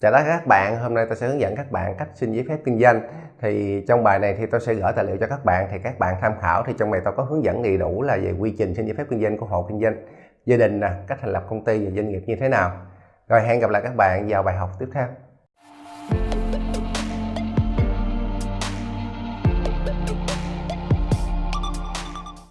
Chào tất cả các bạn, hôm nay tôi sẽ hướng dẫn các bạn cách xin giấy phép kinh doanh. Thì trong bài này thì tôi sẽ gửi tài liệu cho các bạn thì các bạn tham khảo. Thì trong này tôi có hướng dẫn đầy đủ là về quy trình xin giấy phép kinh doanh của hộ kinh doanh gia đình nè, cách thành lập công ty và doanh nghiệp như thế nào. Rồi hẹn gặp lại các bạn vào bài học tiếp theo.